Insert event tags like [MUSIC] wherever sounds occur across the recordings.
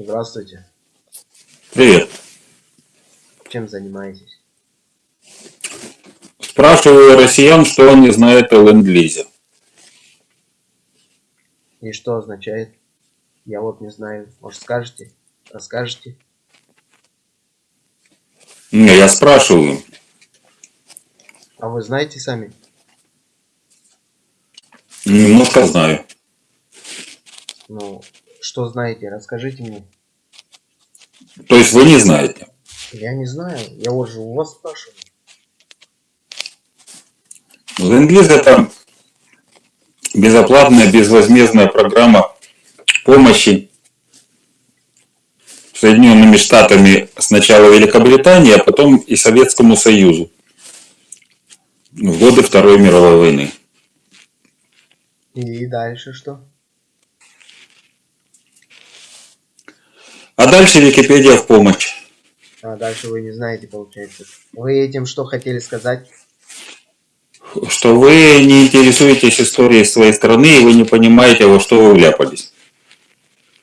Здравствуйте. Привет. Чем занимаетесь? Спрашиваю россиян, что они знают о ленд-лизе. И что означает? Я вот не знаю. Может скажете? Расскажете? Не, я спрашиваю. А вы знаете сами? Немножко знаю. Ну, что знаете? Расскажите мне. То есть вы не знаете? Я не знаю. Я вот же у вас спрашиваю. Ленд-лиз это безоплатная, безвозмездная программа помощи Соединенными Штатами сначала Великобритании, а потом и Советскому Союзу в годы Второй мировой войны. И дальше что? А дальше Википедия в помощь. А дальше вы не знаете, получается. Вы этим что хотели сказать? Что вы не интересуетесь историей своей страны, и вы не понимаете, во что вы вляпались.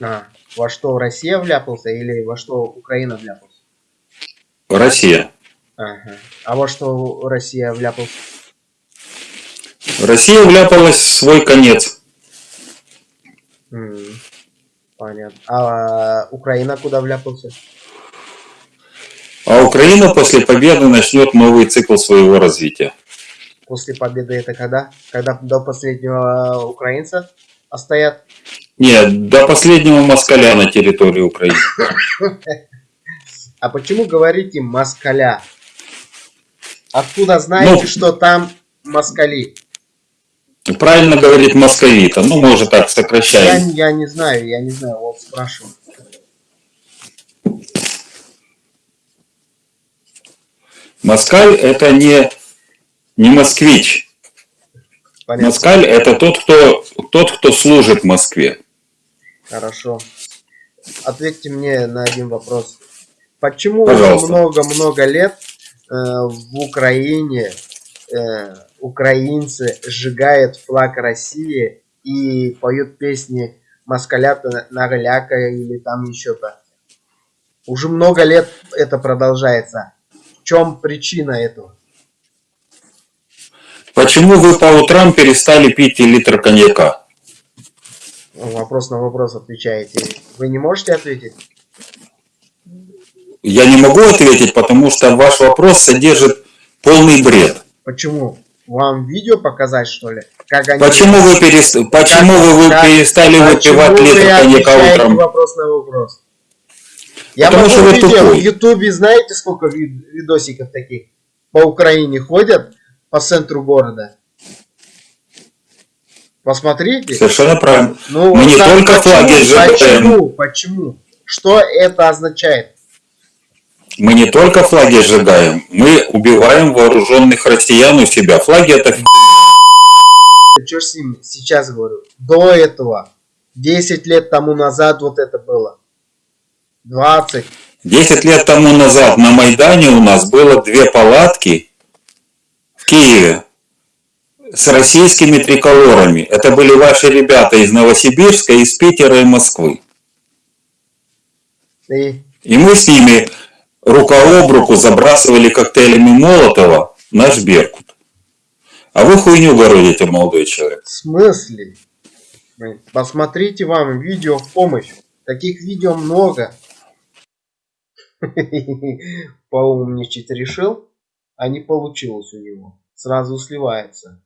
А, во что Россия вляпался или во что Украина вляпался? Россия. Ага. А во что Россия вляпался? Россия вляпалась в свой конец. М, Понятно. А Украина куда вляпался? А Украина после победы начнет новый цикл своего развития. После победы это когда? Когда до последнего украинца стоят? Нет, до последнего москаля на территории Украины. А почему говорите москаля? Откуда знаете, Ну, что там москали? Правильно говорит московита. Ну, мы уже так Я, сокращаем. я не знаю, я не знаю, вот спрашиваю. Москаль это не, не москвич. Понятно. Москаль это тот, кто, тот, кто служит Москве. Хорошо. Ответьте мне на один вопрос. Почему много-много лет э, в Украине э, украинцы сжигают флаг России и поют песни москалята на голяка или там еще-то? Уже много лет это продолжается. В чем причина этого? Почему вы по утрам перестали пить литр коньяка? Вопрос на вопрос отвечаете. Вы не можете ответить? Я не могу ответить, потому что ваш вопрос содержит полный бред. Почему? Вам видео показать, что ли? Как они... Почему вы, перес- почему вы, вы как- перестали Почему выпивать вы литр коньяка утром? вопрос на вопрос? Я Потому что вы видео, тупой. в Ютубе знаете, сколько ви- видосиков таких по Украине ходят по центру города? Посмотрите. Совершенно правильно. Ну, Мы не только флаги сжигаем. Почему? Почему? Что это означает? Мы не только флаги сжигаем, мы убиваем вооруженных россиян у себя. Флаги это. Что с ним сейчас говорю? До этого, 10 лет тому назад вот это было. 20. 10 лет тому назад на Майдане у нас было две палатки в Киеве с российскими триколорами. Это были ваши ребята из Новосибирска, из Питера и Москвы. И И мы с ними рука об руку забрасывали коктейлями Молотова наш Беркут. А вы хуйню городите, молодой человек. В смысле? Посмотрите вам видео в помощь. Таких видео много. [LAUGHS] Поумничать решил, а не получилось у него. Сразу сливается.